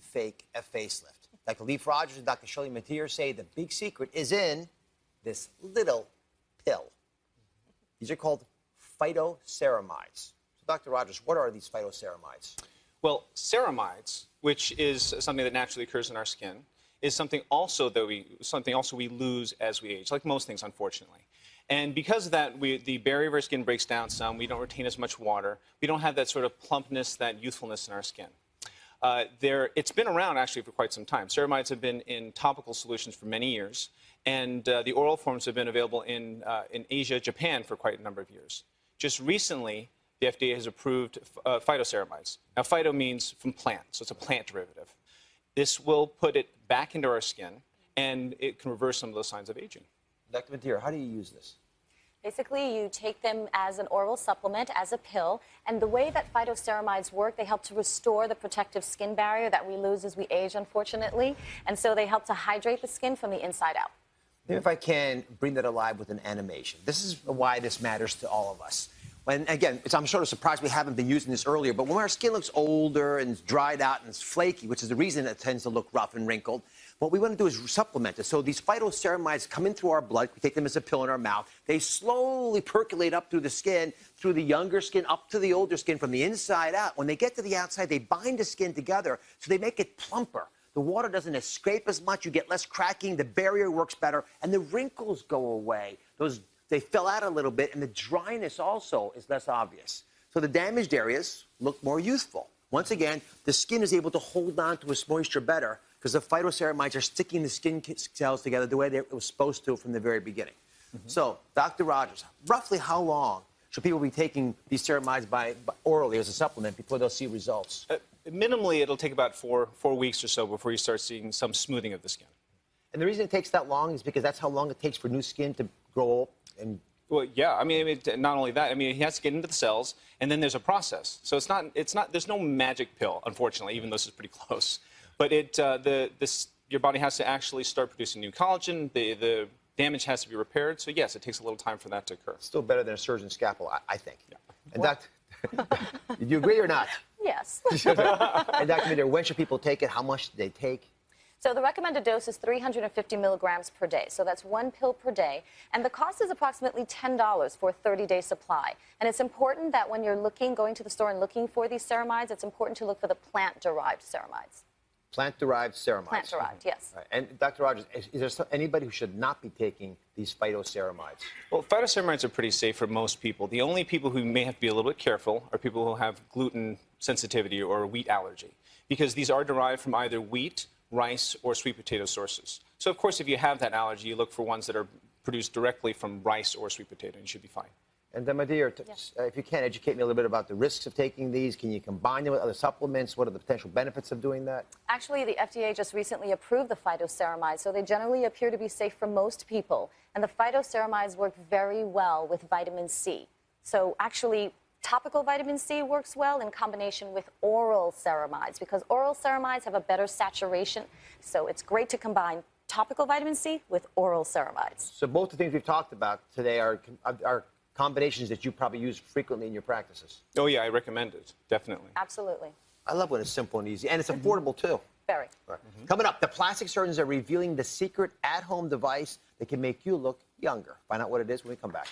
fake a facelift. Dr. Leif Rogers and Dr. Shirley Madhere say the big secret is in this little pill. These are called phytoceramides. So, Dr. Rogers, what are these phytoceramides? Well, ceramides, which is something that naturally occurs in our skin, is something also that we something also we lose as we age, like most things, unfortunately. And because of that, we, the barrier of our skin breaks down some. We don't retain as much water. We don't have that sort of plumpness, that youthfulness in our skin. Uh, there, it's been around actually for quite some time. Ceramides have been in topical solutions for many years, and uh, the oral forms have been available in, uh, in Asia, Japan for quite a number of years. Just recently, the FDA has approved uh, phytoceramides. Now, phyto means from plant, so it's a plant derivative. This will put it back into our skin, and it can reverse some of those signs of aging. Dr. Madhere, how do you use this? Basically, you take them as an oral supplement, as a pill, and the way that phytoceramides work, they help to restore the protective skin barrier that we lose as we age, unfortunately, and so they help to hydrate the skin from the inside out. Maybe if I can bring that alive with an animation. This is why this matters to all of us. And again, I'm sort of surprised we haven't been using this earlier, but when our skin looks older and dried out and it's flaky, which is the reason it tends to look rough and wrinkled, what we want to do is supplement it. So these phytoceramides come in through our blood. We take them as a pill in our mouth. They slowly percolate up through the skin, through the younger skin, up to the older skin, from the inside out. When they get to the outside, they bind the skin together, so they make it plumper. The water doesn't escape as much. You get less cracking. The barrier works better, and the wrinkles go away. Those they fill out a little bit, and the dryness also is less obvious. So the damaged areas look more youthful. Once again, the skin is able to hold on to its moisture better because the phytoceramides are sticking the skin cells together the way they were supposed to from the very beginning. Mm -hmm. So, Dr. Rogers, roughly how long should people be taking these ceramides by, by orally as a supplement before they'll see results? Uh, minimally, it'll take about four, four weeks or so before you start seeing some smoothing of the skin. And the reason it takes that long is because that's how long it takes for new skin to grow and well, yeah. I mean, not only that. I mean, he has to get into the cells, and then there's a process. So it's not. It's not. There's no magic pill, unfortunately, even though this is pretty close. But it. Uh, the this your body has to actually start producing new collagen. The the damage has to be repaired. So yes, it takes a little time for that to occur. Still better than a surgeon's scalpel, I, I think. Yeah. And Dr. do you agree or not? Yes. and Dr. Madhere, when should people take it? How much do they take? So the recommended dose is 350 milligrams per day. So that's one pill per day. And the cost is approximately $10 for a 30-day supply. And it's important that when you're looking, going to the store and looking for these ceramides, it's important to look for the plant-derived ceramides. Plant-derived ceramides. Plant-derived, yes. Right. And Dr. Rogers, is, is there anybody who should not be taking these phytoceramides? Well, phytoceramides are pretty safe for most people. The only people who may have to be a little bit careful are people who have gluten sensitivity or a wheat allergy, because these are derived from either wheat rice, or sweet potato sources. So, of course, if you have that allergy, you look for ones that are produced directly from rice or sweet potato, and you should be fine. And then, my dear, yes. uh, if you can, educate me a little bit about the risks of taking these. Can you combine them with other supplements? What are the potential benefits of doing that? Actually, the FDA just recently approved the phytoceramides, so they generally appear to be safe for most people. And the phytoceramides work very well with vitamin C. So actually, Topical vitamin C works well in combination with oral ceramides because oral ceramides have a better saturation. So it's great to combine topical vitamin C with oral ceramides. So both the things we've talked about today are, are combinations that you probably use frequently in your practices. Oh, yeah, I recommend it, definitely. Absolutely. I love when it's simple and easy, and it's affordable, too. Very. Right. Mm -hmm. Coming up, the plastic surgeons are revealing the secret at-home device that can make you look younger. Find out what it is when we come back.